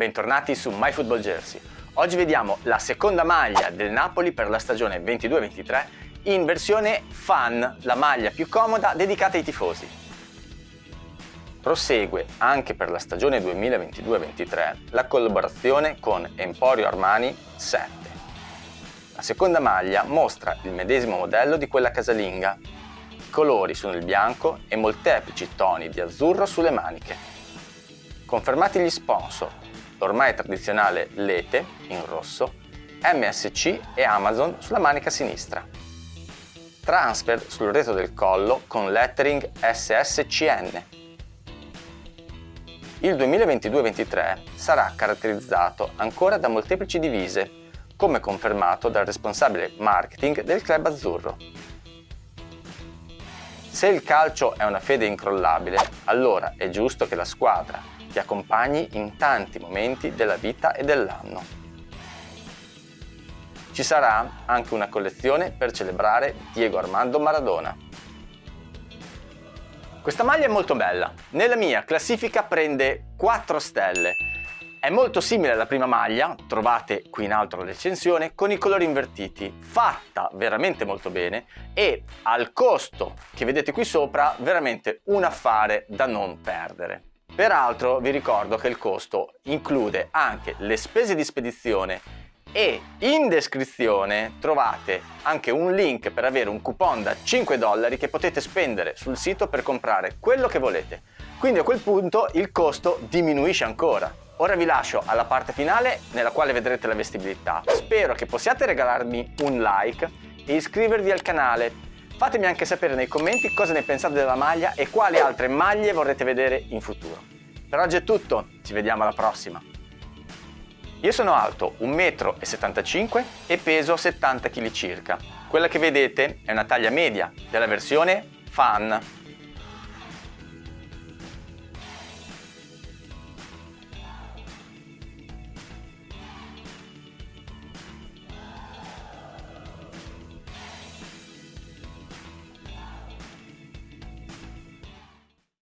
bentornati su MyFootballJersey. Oggi vediamo la seconda maglia del Napoli per la stagione 22-23 in versione fan, la maglia più comoda dedicata ai tifosi. Prosegue anche per la stagione 2022-23 la collaborazione con Emporio Armani 7. La seconda maglia mostra il medesimo modello di quella casalinga. I colori sono il bianco e molteplici toni di azzurro sulle maniche. Confermati gli sponsor, l'ormai tradizionale Lete in rosso, MSC e Amazon sulla manica sinistra. Transfer sul retro del collo con lettering SSCN. Il 2022-23 sarà caratterizzato ancora da molteplici divise, come confermato dal responsabile marketing del club azzurro. Se il calcio è una fede incrollabile, allora è giusto che la squadra ti accompagni in tanti momenti della vita e dell'anno. Ci sarà anche una collezione per celebrare Diego Armando Maradona. Questa maglia è molto bella, nella mia classifica prende 4 stelle. È molto simile alla prima maglia, trovate qui in alto la recensione, con i colori invertiti, fatta veramente molto bene e al costo che vedete qui sopra veramente un affare da non perdere. Peraltro vi ricordo che il costo include anche le spese di spedizione e in descrizione trovate anche un link per avere un coupon da 5 dollari che potete spendere sul sito per comprare quello che volete. Quindi a quel punto il costo diminuisce ancora. Ora vi lascio alla parte finale nella quale vedrete la vestibilità. Spero che possiate regalarmi un like e iscrivervi al canale Fatemi anche sapere nei commenti cosa ne pensate della maglia e quali altre maglie vorrete vedere in futuro. Per oggi è tutto, ci vediamo alla prossima! Io sono alto 1,75 m e peso 70 kg circa. Quella che vedete è una taglia media della versione Fan